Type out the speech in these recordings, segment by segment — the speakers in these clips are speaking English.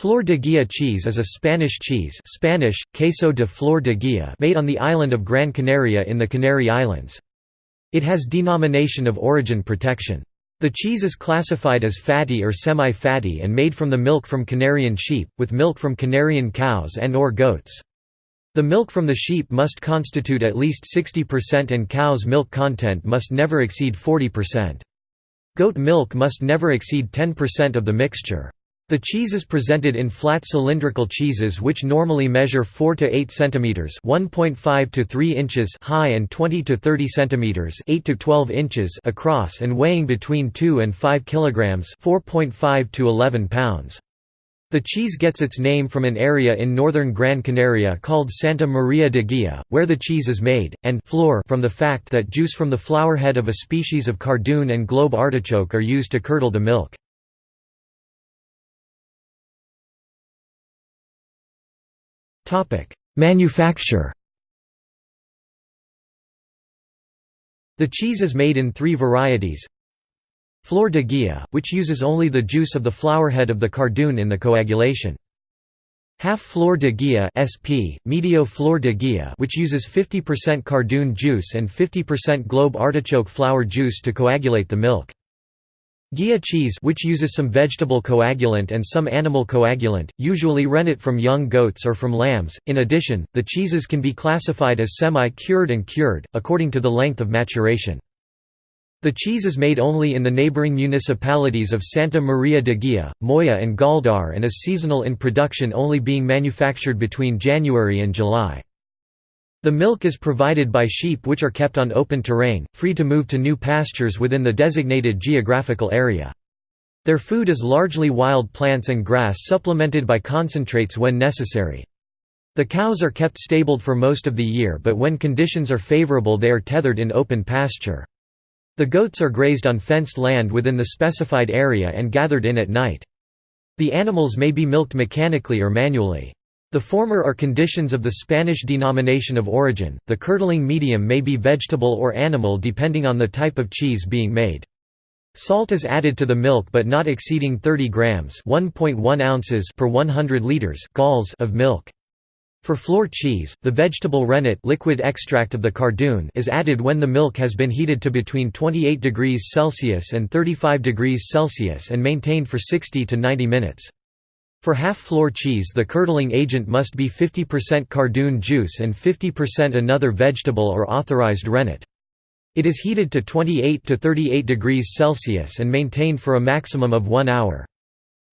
Flor de Guia cheese is a Spanish cheese Spanish, queso de flor de guia made on the island of Gran Canaria in the Canary Islands. It has denomination of origin protection. The cheese is classified as fatty or semi-fatty and made from the milk from Canarian sheep, with milk from Canarian cows and or goats. The milk from the sheep must constitute at least 60% and cow's milk content must never exceed 40%. Goat milk must never exceed 10% of the mixture. The cheese is presented in flat cylindrical cheeses which normally measure 4 to 8 centimeters, 1.5 to 3 inches high and 20 to 30 centimeters, 8 to 12 inches across and weighing between 2 and 5 kilograms, 4.5 to 11 pounds. The cheese gets its name from an area in northern Gran Canaria called Santa Maria de Guia, where the cheese is made, and flor from the fact that juice from the flower head of a species of cardoon and globe artichoke are used to curdle the milk. Manufacture The cheese is made in three varieties. Flor de Guia, which uses only the juice of the flowerhead of the cardoon in the coagulation. Half Flor de Guia SP, Medio Flor de Guia which uses 50% cardoon juice and 50% globe artichoke flower juice to coagulate the milk. Guia cheese which uses some vegetable coagulant and some animal coagulant, usually rennet from young goats or from lambs. In addition, the cheeses can be classified as semi-cured and cured, according to the length of maturation. The cheese is made only in the neighboring municipalities of Santa Maria de Guia, Moya and Galdar and is seasonal in production only being manufactured between January and July. The milk is provided by sheep which are kept on open terrain, free to move to new pastures within the designated geographical area. Their food is largely wild plants and grass supplemented by concentrates when necessary. The cows are kept stabled for most of the year but when conditions are favorable they are tethered in open pasture. The goats are grazed on fenced land within the specified area and gathered in at night. The animals may be milked mechanically or manually. The former are conditions of the Spanish denomination of origin, the curdling medium may be vegetable or animal depending on the type of cheese being made. Salt is added to the milk but not exceeding 30 grams (1.1 ounces) per 100 liters galls of milk. For flor cheese, the vegetable rennet liquid extract of the cardoon is added when the milk has been heated to between 28 degrees Celsius and 35 degrees Celsius and maintained for 60 to 90 minutes. For half-flor cheese the curdling agent must be 50% cardoon juice and 50% another vegetable or authorized rennet. It is heated to 28 to 38 degrees Celsius and maintained for a maximum of one hour.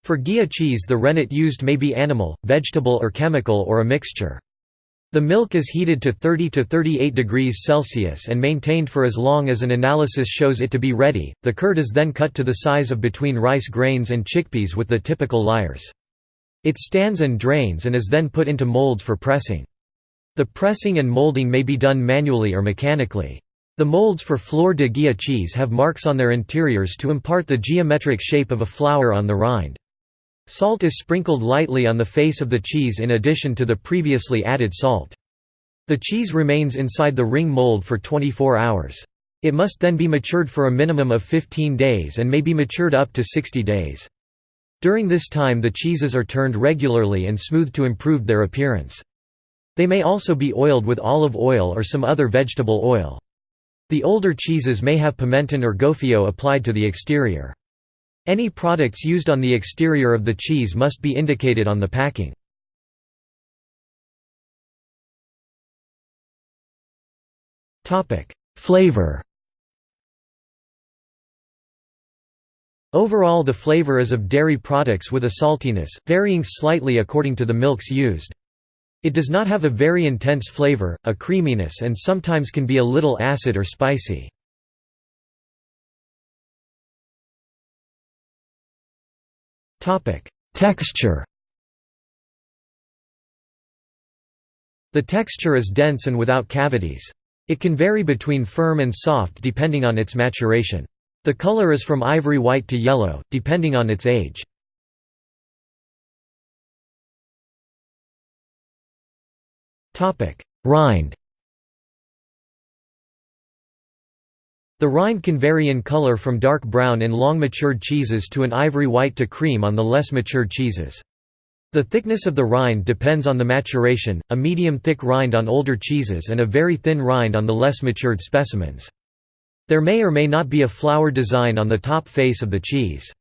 For Guia cheese the rennet used may be animal, vegetable or chemical or a mixture. The milk is heated to 30 to 38 degrees Celsius and maintained for as long as an analysis shows it to be ready. The curd is then cut to the size of between rice grains and chickpeas with the typical layers. It stands and drains and is then put into molds for pressing. The pressing and molding may be done manually or mechanically. The molds for Flor de Guia cheese have marks on their interiors to impart the geometric shape of a flower on the rind. Salt is sprinkled lightly on the face of the cheese in addition to the previously added salt. The cheese remains inside the ring mold for 24 hours. It must then be matured for a minimum of 15 days and may be matured up to 60 days. During this time the cheeses are turned regularly and smoothed to improve their appearance. They may also be oiled with olive oil or some other vegetable oil. The older cheeses may have pimenton or gofio applied to the exterior. Any products used on the exterior of the cheese must be indicated on the packing. Flavor Overall the flavor is of dairy products with a saltiness, varying slightly according to the milks used. It does not have a very intense flavor, a creaminess and sometimes can be a little acid or spicy. Texture The texture is dense and without cavities. It can vary between firm and soft depending on its maturation. The color is from ivory white to yellow, depending on its age. Rind The rind can vary in color from dark brown in long matured cheeses to an ivory white to cream on the less matured cheeses. The thickness of the rind depends on the maturation, a medium-thick rind on older cheeses and a very thin rind on the less matured specimens. There may or may not be a flower design on the top face of the cheese.